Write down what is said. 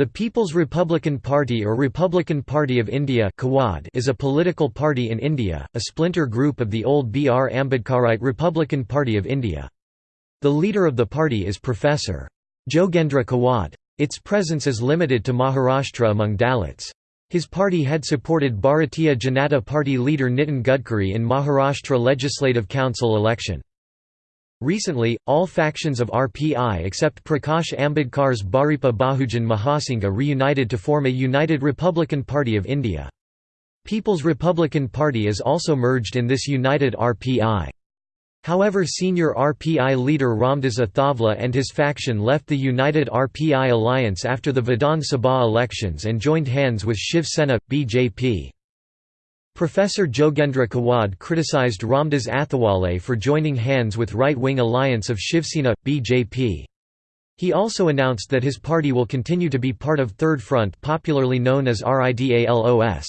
The People's Republican Party or Republican Party of India is a political party in India, a splinter group of the old BR Ambedkarite Republican Party of India. The leader of the party is Professor. Jogendra Kawad. Its presence is limited to Maharashtra among Dalits. His party had supported Bharatiya Janata Party leader Nitin Gadkari in Maharashtra Legislative Council election. Recently, all factions of RPI except Prakash Ambedkar's Bharipa Bahujan Mahasangha reunited to form a united Republican Party of India. People's Republican Party is also merged in this united RPI. However senior RPI leader Ramdas Athawale and his faction left the united RPI alliance after the Vidhan Sabha elections and joined hands with Shiv Sena, BJP. Professor Jogendra Kawad criticized Ramdas Athawale for joining hands with right-wing alliance of Shivsena, BJP. He also announced that his party will continue to be part of Third Front popularly known as RIDALOS.